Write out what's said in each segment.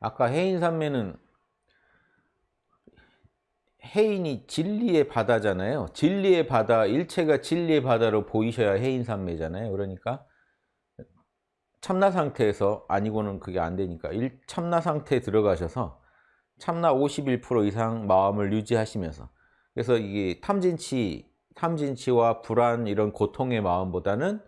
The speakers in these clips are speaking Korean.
아까 해인산매는 해인이 진리의 바다잖아요. 진리의 바다, 일체가 진리의 바다로 보이셔야 해인산매잖아요. 그러니까 참나 상태에서 아니고는 그게 안 되니까 일, 참나 상태에 들어가셔서 참나 51% 이상 마음을 유지하시면서 그래서 이게 탐진치, 탐진치와 불안 이런 고통의 마음보다는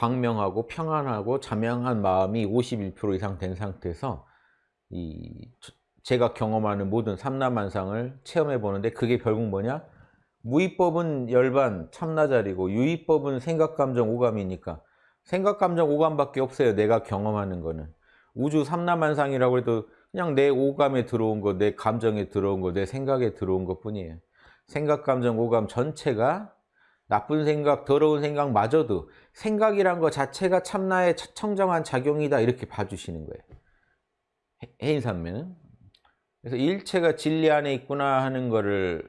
광명하고 평안하고 자명한 마음이 51% 이상 된 상태에서 이 제가 경험하는 모든 삼라만상을 체험해 보는데 그게 결국 뭐냐? 무의법은 열반 참나자리고 유의법은 생각감정 오감이니까 생각감정 오감밖에 없어요. 내가 경험하는 거는 우주 삼라만상이라고 해도 그냥 내 오감에 들어온 거, 내 감정에 들어온 거, 내 생각에 들어온 것 뿐이에요. 생각, 감정, 오감 전체가 나쁜 생각, 더러운 생각마저도 생각이란 것 자체가 참나의 청정한 작용이다 이렇게 봐주시는 거예요. 해인산매는. 그래서 일체가 진리 안에 있구나 하는 거를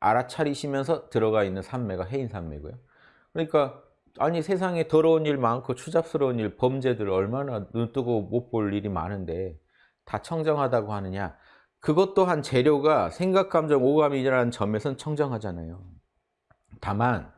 알아차리시면서 들어가 있는 산매가 해인산매고요. 그러니까 아니 세상에 더러운 일 많고 추잡스러운 일, 범죄들 얼마나 눈뜨고 못 볼 일이 많은데 다 청정하다고 하느냐. 그것 또한 재료가 생각, 감정, 오감이라는 점에선 청정하잖아요. 다만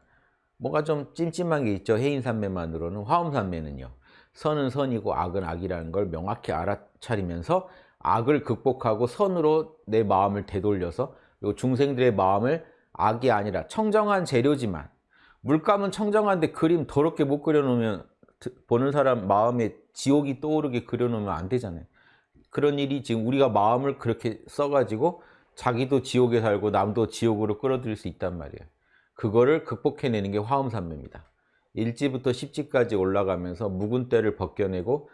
뭔가 좀 찜찜한 게 있죠. 해인산매만으로는 화엄산매는요. 선은 선이고 악은 악이라는 걸 명확히 알아차리면서 악을 극복하고 선으로 내 마음을 되돌려서 그리고 중생들의 마음을 악이 아니라 청정한 재료지만 물감은 청정한데 그림 더럽게 못 그려놓으면 보는 사람 마음에 지옥이 떠오르게 그려놓으면 안 되잖아요. 그런 일이 지금 우리가 마음을 그렇게 써가지고 자기도 지옥에 살고 남도 지옥으로 끌어들일 수 있단 말이에요. 그거를 극복해내는 게 화엄산매입니다. 1지부터 10지까지 올라가면서 묵은 때를 벗겨내고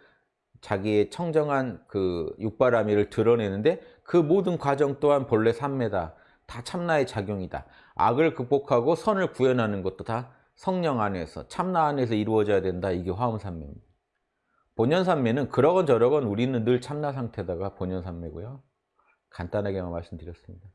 자기의 청정한 그 육바라미를 드러내는데 그 모든 과정 또한 본래 삼매다. 다 참나의 작용이다. 악을 극복하고 선을 구현하는 것도 다 성령 안에서 참나 안에서 이루어져야 된다. 이게 화엄산매입니다. 본연산매는 그러건 저러건 우리는 늘 참나 상태다가 본연산매고요. 간단하게만 말씀드렸습니다.